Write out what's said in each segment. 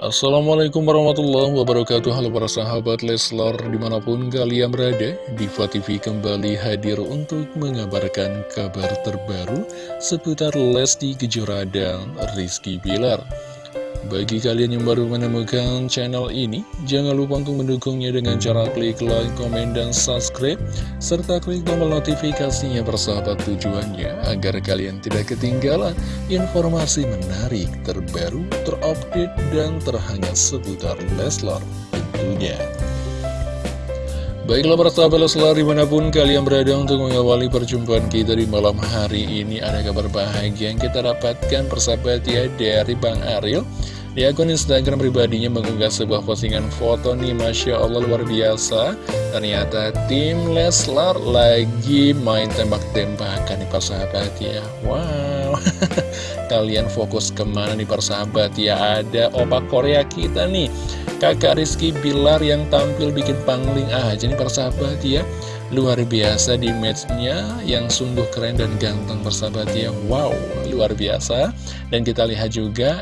Assalamualaikum warahmatullahi wabarakatuh. Halo para sahabat Leslar di mana pun kalian berada Diva TV kembali hadir untuk mengabarkan kabar terbaru Seputar Lesti Kejora dan Rizky Bilar bagi kalian yang baru menemukan channel ini, jangan lupa untuk mendukungnya dengan cara klik like, komen, dan subscribe, serta klik tombol notifikasinya persahabat tujuannya, agar kalian tidak ketinggalan informasi menarik, terbaru, terupdate, dan terhangat seputar Leslar tentunya. Baiklah para sahabat Leslar di mana pun kalian berada untuk mengawali perjumpaan kita di malam hari ini Ada kabar bahagia yang kita dapatkan persahabat ya dari Bang Ariel Di akun Instagram pribadinya mengunggah sebuah postingan foto nih Masya Allah luar biasa. Ternyata tim Leslar lagi main tembak-tembakan nih persahabat ya. Wow. Kalian fokus ke mana nih persahabat ya? Ada opak Korea kita nih. Kakak Rizky Bilar yang tampil bikin pangling aja nih persahabat ya. Luar biasa di matchnya yang sungguh keren dan ganteng persahabat ya. Wow, luar biasa. Dan kita lihat juga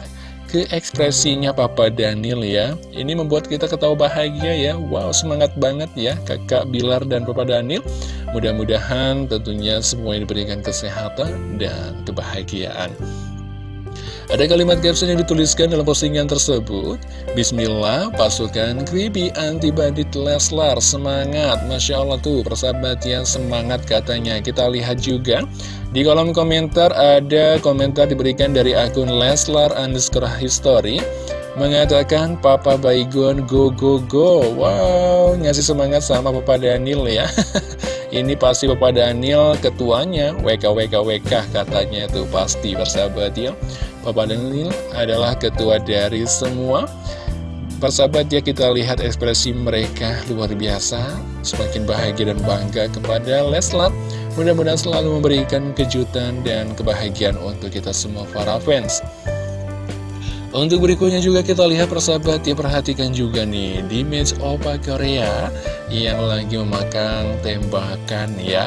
ke ekspresinya Papa Daniel ya. Ini membuat kita ketawa bahagia ya. Wow, semangat banget ya kakak Bilar dan Papa Daniel. Mudah-mudahan tentunya semua diberikan kesehatan dan kebahagiaan. Ada kalimat caption yang dituliskan dalam postingan tersebut. Bismillah, pasukan creepy anti bandit Leslar Semangat, Masya Allah tuh persahabat yang semangat katanya. Kita lihat juga di kolom komentar ada komentar diberikan dari akun Leslar underscore history Mengatakan Papa Baygon go go go. Wow, ngasih semangat sama Papa Daniel ya. Ini pasti Papa Daniel ketuanya. WKWKWK katanya itu pasti persahabat ya. Papa Daniel adalah ketua dari semua. Persahabat ya kita lihat ekspresi mereka luar biasa Semakin bahagia dan bangga kepada Leslar Mudah-mudahan selalu memberikan kejutan dan kebahagiaan untuk kita semua para fans. Untuk berikutnya juga kita lihat persahabat ya perhatikan juga nih di match Opa Korea yang lagi memakan tembakan ya.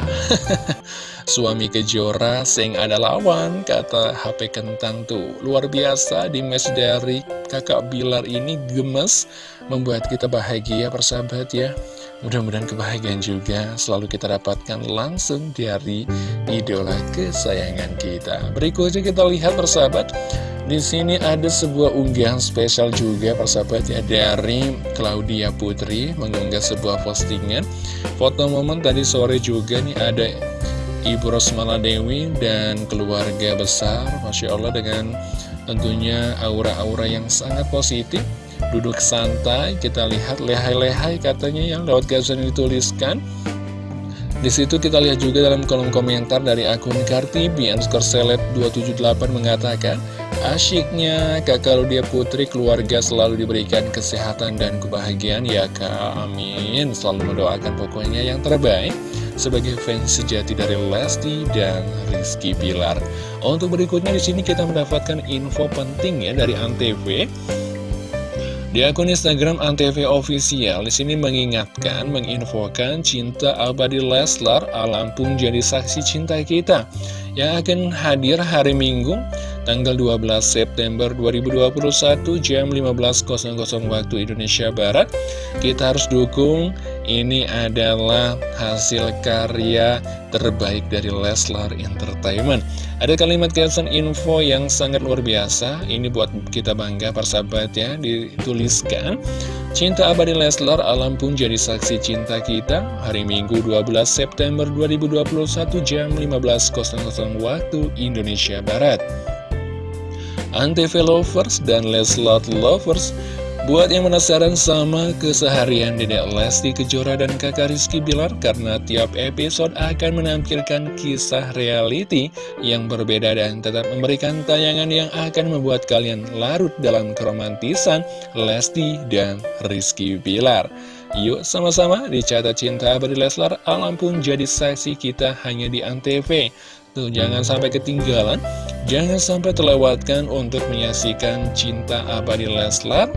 Suami kejora sing ada lawan kata HP kentang tuh. Luar biasa di match dari kakak Bilar ini gemes membuat kita bahagia persahabat ya Mudah-mudahan kebahagiaan juga selalu kita dapatkan langsung dari idola kesayangan kita. Berikutnya kita lihat persahabat. Di sini ada sebuah unggahan spesial juga persahabat ya dari Claudia Putri mengunggah sebuah postingan. Foto momen tadi sore juga nih ada Ibu Rosmala Dewi dan keluarga besar Masya Allah dengan tentunya aura-aura yang sangat positif duduk santai kita lihat lehai-lehai katanya yang lewat caption dituliskan di situ kita lihat juga dalam kolom komentar dari akun Kartibi underscore seleb 278 mengatakan Asyiknya kakak Ludia Putri keluarga selalu diberikan kesehatan dan kebahagiaan. Ya kak Amin. Selalu mendoakan pokoknya yang terbaik. Sebagai fans sejati dari Lesti dan Rizky Pilar. Untuk berikutnya di sini kita mendapatkan info penting ya dari Antv di akun Instagram Antv Official, di sini mengingatkan, menginfokan cinta abadi Leslar alam pun jadi saksi cinta kita yang akan hadir hari Minggu tanggal 12 September 2021 jam 15.00 waktu Indonesia Barat. Kita harus dukung ini adalah hasil karya terbaik dari Leslar Entertainment. Ada kalimat caption info yang sangat luar biasa. Ini buat kita bangga persahabat ya. Dituliskan Cinta abadi Leslar alam pun jadi saksi cinta kita. Hari Minggu 12 September 2021 jam 15.00 waktu Indonesia Barat. Antv Lovers dan Leslar Lovers Buat yang penasaran sama keseharian Dedek Lesti Kejora dan kakak Rizky Bilar Karena tiap episode akan menampilkan kisah reality yang berbeda dan tetap memberikan tayangan yang akan membuat kalian larut dalam keromantisan Lesti dan Rizky Bilar. Yuk sama-sama dicatat cinta abadi Leslar Alam pun jadi saksi kita hanya di Antv. Tuh, jangan sampai ketinggalan, jangan sampai terlewatkan untuk menyaksikan cinta abadi Leslar.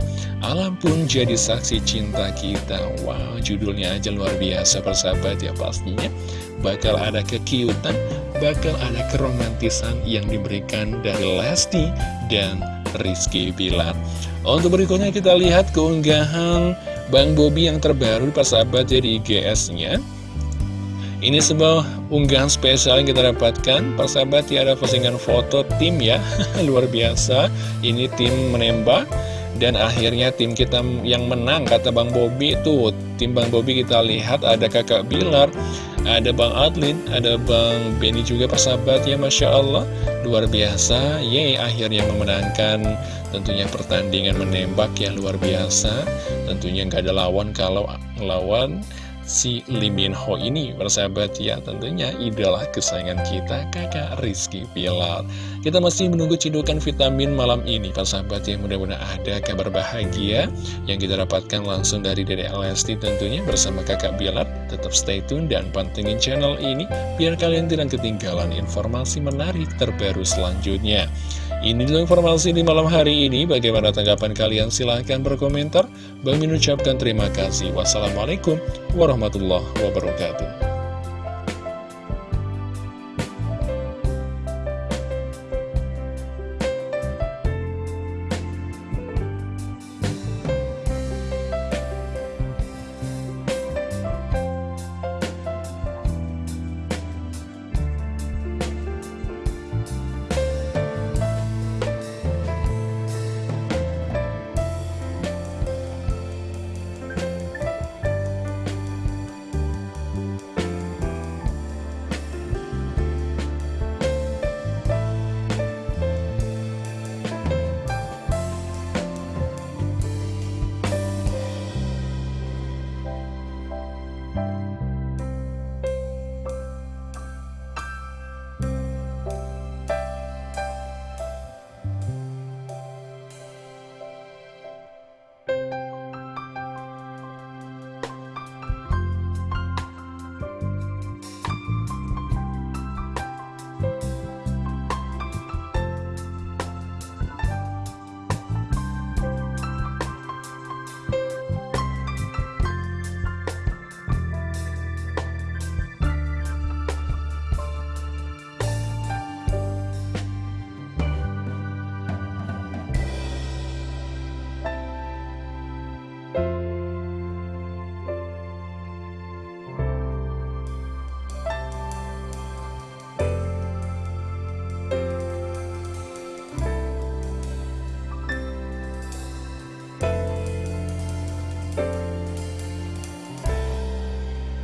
Alam pun jadi saksi cinta kita. Wow, judulnya aja luar biasa persahabat ya pastinya. Bakal ada kekiutan, bakal ada keromantisan yang diberikan dari Lesti dan Rizky Bilar Untuk berikutnya kita lihat keunggahan Bang Bobi yang terbaru persahabat jadi IGS-nya ini sebuah unggahan spesial yang kita dapatkan. Persahabat ya ada postingan foto tim ya. Luar biasa. Ini tim menembak Dan akhirnya tim kita yang menang Kata Bang Bobi itu Tim Bang Bobi kita lihat ada kakak Bilar Ada Bang Adlin Ada Bang Benny juga persahabat ya Masya Allah. Luar biasa. Yeay akhirnya memenangkan Tentunya pertandingan menembak yang luar biasa. Tentunya nggak ada lawan kalau lawan si Lee Min Ho ini bersahabat ya tentunya idola kesayangan kita kakak Rizky Pilar. Kita masih menunggu cidukan vitamin malam ini persahabat ya. Mudah-mudahan ada kabar bahagia yang kita dapatkan langsung dari Dede Lesti tentunya bersama kakak Bilar tetap stay tune dan pantengin channel ini biar kalian tidak ketinggalan informasi menarik terbaru selanjutnya ini dulu informasi di malam hari ini. Bagaimana tanggapan kalian? Silahkan berkomentar. Bang ucapkan terima kasih. Wassalamualaikum warahmatullahi wabarakatuh.